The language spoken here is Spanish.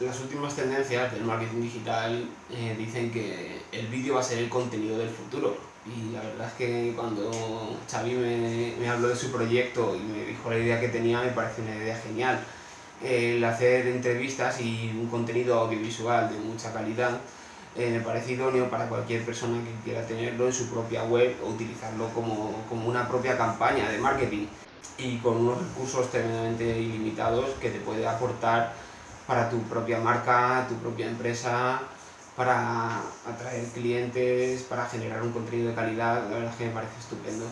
las últimas tendencias del marketing digital eh, dicen que el vídeo va a ser el contenido del futuro. Y la verdad es que cuando Xavi me, me habló de su proyecto y me dijo la idea que tenía, me parece una idea genial. El hacer entrevistas y un contenido audiovisual de mucha calidad eh, me parece idóneo para cualquier persona que quiera tenerlo en su propia web o utilizarlo como, como una propia campaña de marketing y con unos recursos tremendamente ilimitados que te puede aportar para tu propia marca, tu propia empresa, para atraer clientes, para generar un contenido de calidad, la verdad es que me parece estupendo.